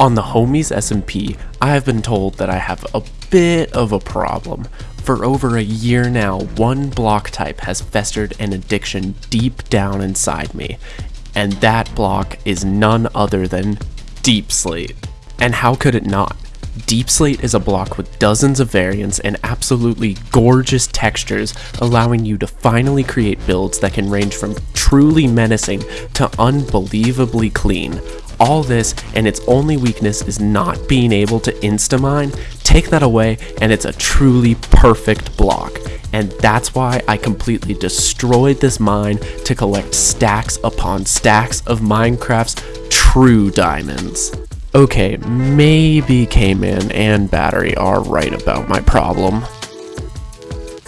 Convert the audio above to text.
On the homies SMP, I have been told that I have a bit of a problem. For over a year now, one block type has festered an addiction deep down inside me, and that block is none other than Deep Slate. And how could it not? Deep Slate is a block with dozens of variants and absolutely gorgeous textures, allowing you to finally create builds that can range from truly menacing to unbelievably clean. All this, and its only weakness is not being able to insta-mine. Take that away, and it's a truly perfect block. And that's why I completely destroyed this mine to collect stacks upon stacks of Minecraft's true diamonds. Okay, maybe K-Man and Battery are right about my problem.